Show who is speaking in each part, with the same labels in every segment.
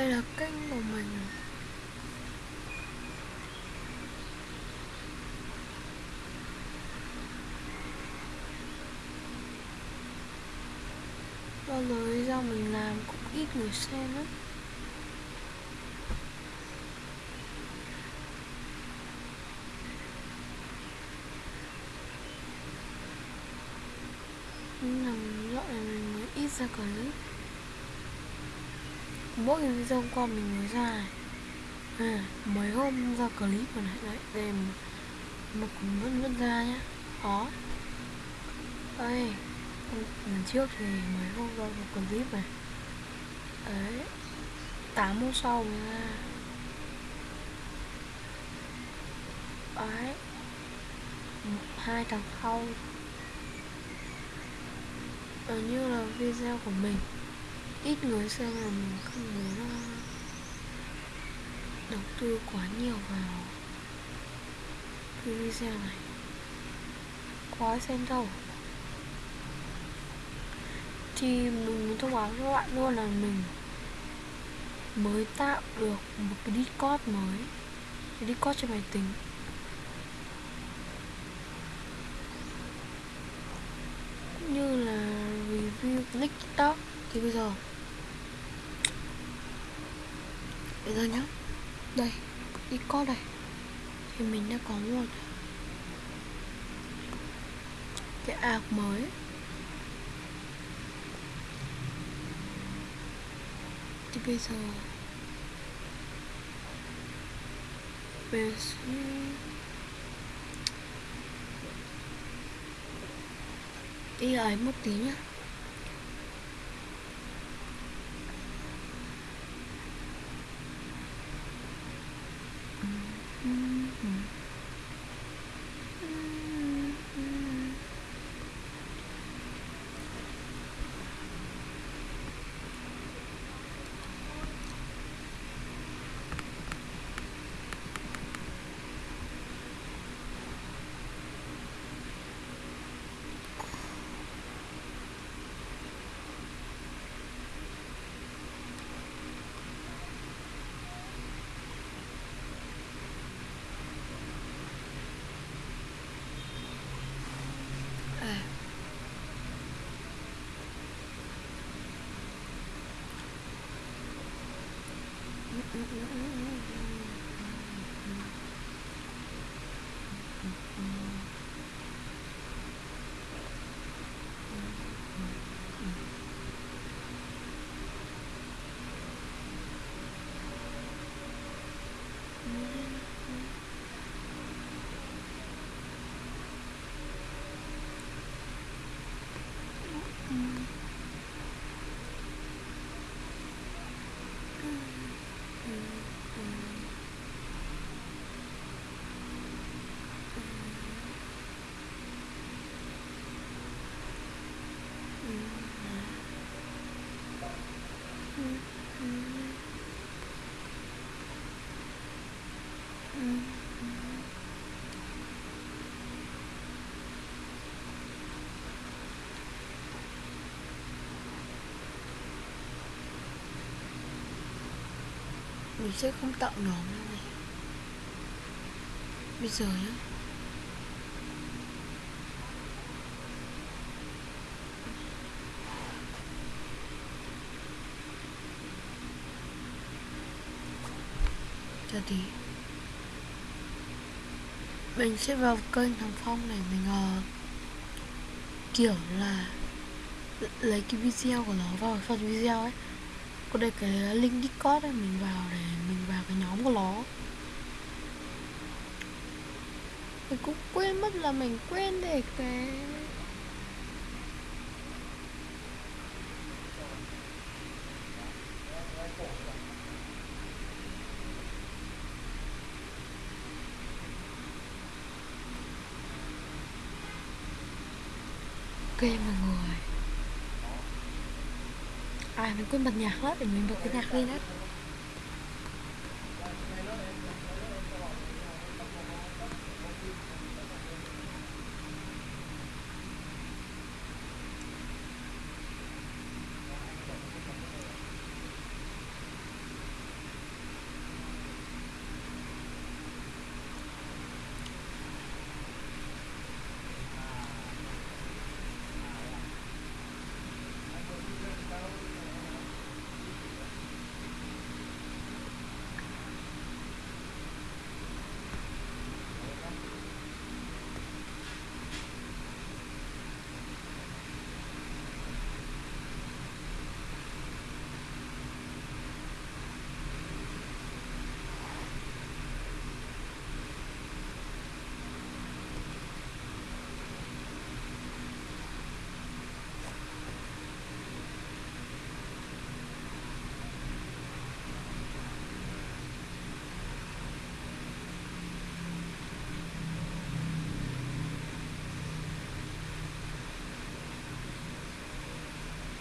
Speaker 1: đây là kênh của mình. Bao lời do mình làm cũng ít người xem lắm. Nhưng là này mình mới ít ra clip mỗi cái video hôm qua mình mới ra này. À, mấy hôm ra clip còn này. Đấy đây mà, cũng vẫn vẫn ra nhá. Đó. Đây lần trước thì mấy hôm ra một clip này. Đấy tám hôm sau mới ra. Đấy. Một hai tháng sau. Ở như là video của mình ít người xem là mình không muốn đầu tư quá nhiều vào. Cái video này. Quá xem đâu. Thì mình muốn thông báo với các bạn luôn là mình mới tạo được một cái Discord mới. Cái Discord trên máy tính. Cũng như là review click tiktok. Thì bây giờ bây giờ nhá. Đây Discord đây. Thì mình đã có một cái app mới. Thì bây giờ bây giờ đi ấy một tí nhá mm -mm -mm. Mình sẽ không tạo nhóm nữa này. Bây giờ nhá chờ tí mình sẽ vào kênh thằng phong này mình uh, kiểu là lấy cái video của nó vào phần video ấy. Có đây cái link discord ấy mình vào để mình vào cái nhóm của nó. Mình cũng quên mất là mình quên để cái ok mọi người. À mình quên bật nhạc hết thì mình bật cái nhạc lên hết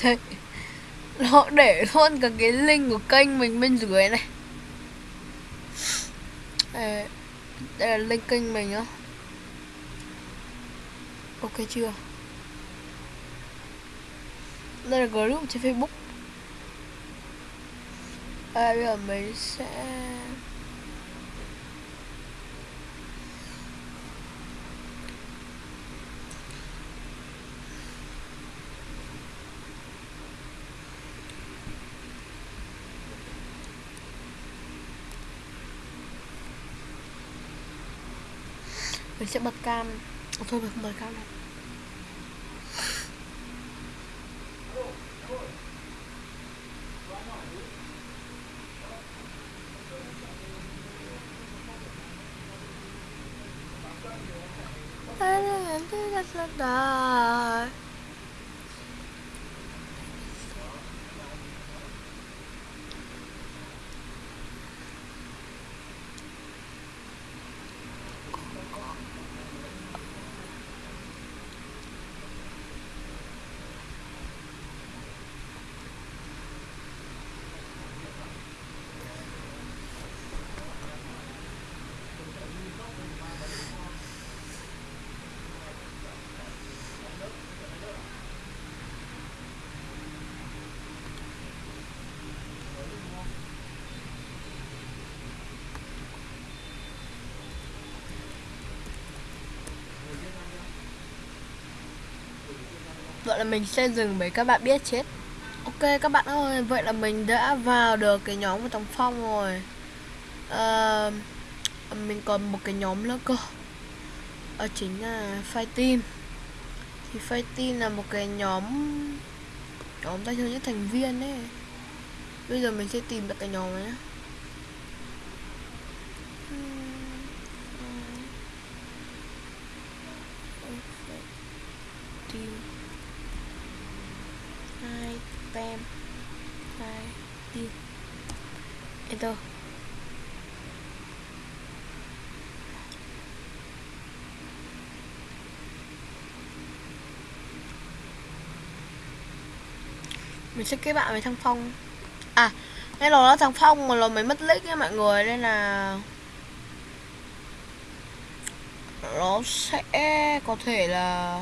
Speaker 1: thế Nó để luôn cả cái link của kênh mình bên dưới này. Đây, đây là link kênh mình á. Ok chưa? Đây là group trên Facebook. À, Bây giờ mình sẽ mình sẽ bật cam à, thôi mình không bật cam đâu Đó. Vậy là mình sẽ dừng để các bạn biết chết. Ok các bạn ơi, vậy là mình đã vào được cái nhóm của Tòng Phong rồi. À, Mình còn một cái nhóm nữa cơ. Đó chính là Fight Team. Thì Fight Team là một cái nhóm Nhóm tay chơi những thành viên ấy. Bây giờ mình sẽ tìm được cái nhóm này nhé Team tem hai đi. Enter mình sẽ kết bạn với thằng phong. À cái lò đó thằng phong mà lò mới mất lích nha mọi người, nên là nó sẽ có thể là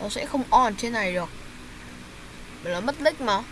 Speaker 1: nó sẽ không on trên này được bởi nó mất lích mà.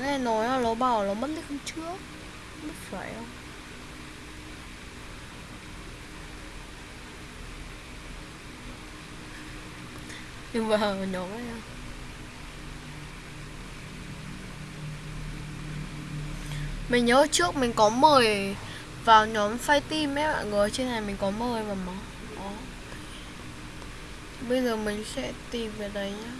Speaker 1: Nghe nói là nó bảo nó mất lích hôm trước. Mất phải không? Nhưng mà nhóm ấy à. mình nhớ trước mình có mời vào nhóm fight team ấy mọi người trên này mình có mời mà mà. Đó. Bây giờ mình sẽ tìm về đấy nhá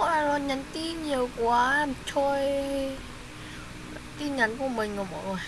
Speaker 1: Mọi người nhắn tin nhiều quá. Trôi tin nhắn của mình rồi mọi người.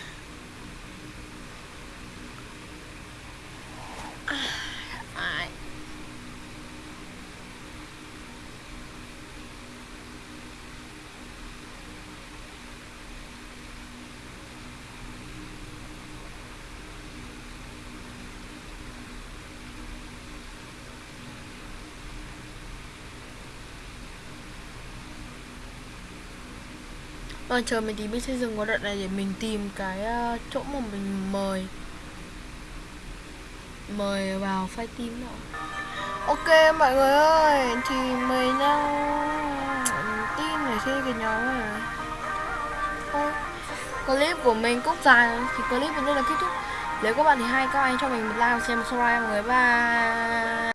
Speaker 1: À, chờ mình tí mình sẽ dừng qua đoạn này để mình tìm cái uh, chỗ mà mình mời. Mời vào file team nữa Ok mọi người ơi, thì mời nhau team để chơi cái nhóm này. Thôi, clip của mình cũng dài thì clip mình đây là kết thúc. Nếu các bạn thì hay các anh cho mình một like và xem một subscribe mọi người. Bye.